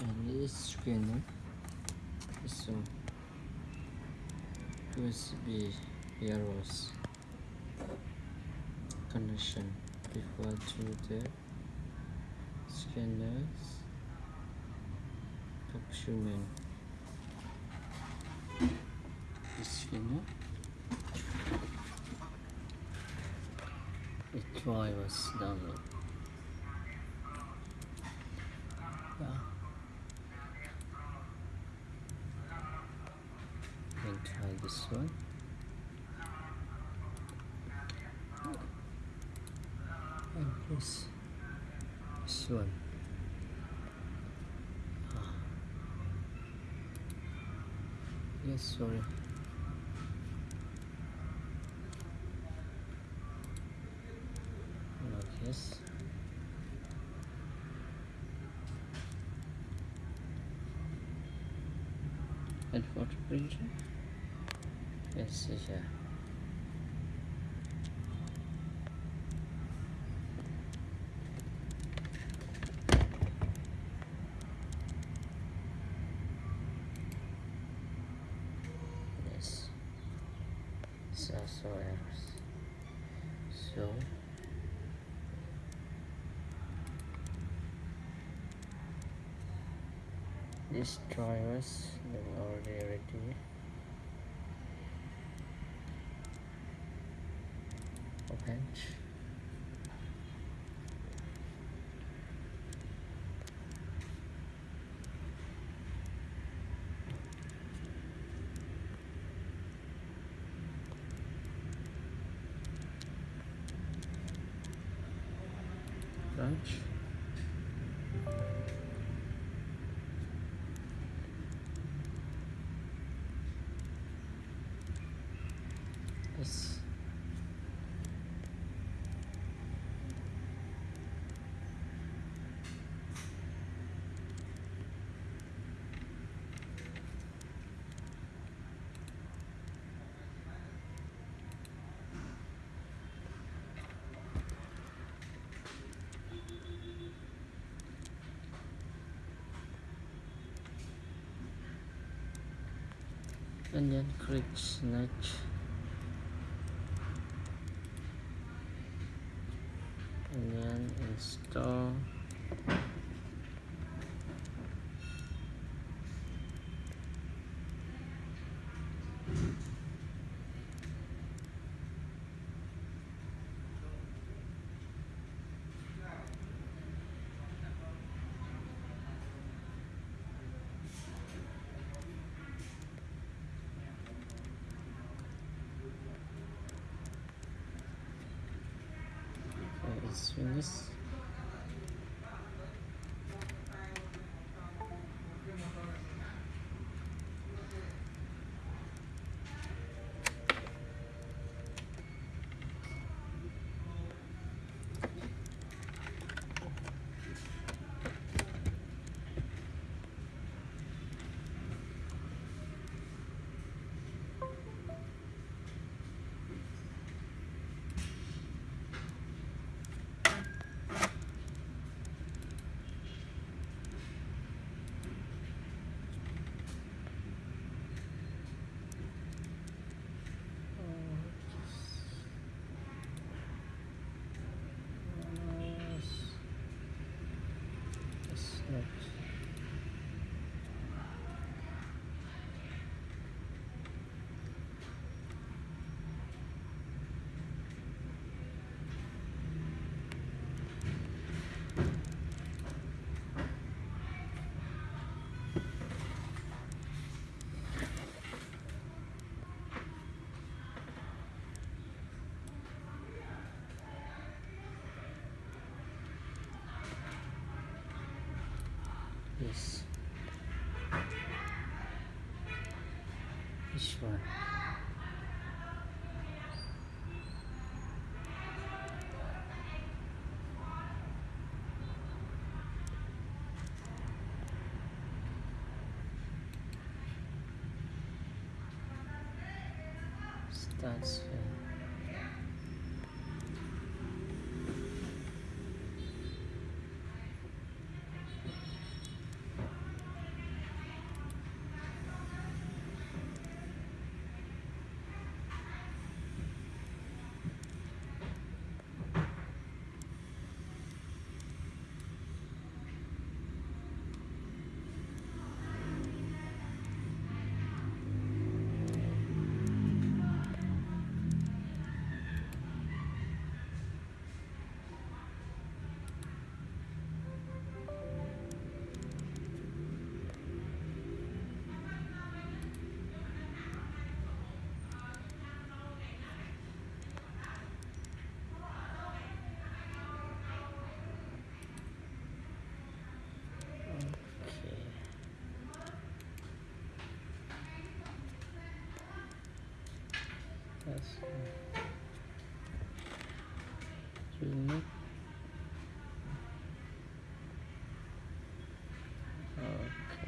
and this scanner is some USB arrows connection before to the scanners document scanner try was download this one and this this one. Ah. yes sorry. Like yes. And photo printer yes sicher yes. So so errors so. These drivers are already ready open launch yes and then click next and then install okay, it's cruz. Está desfeito. That's, uh,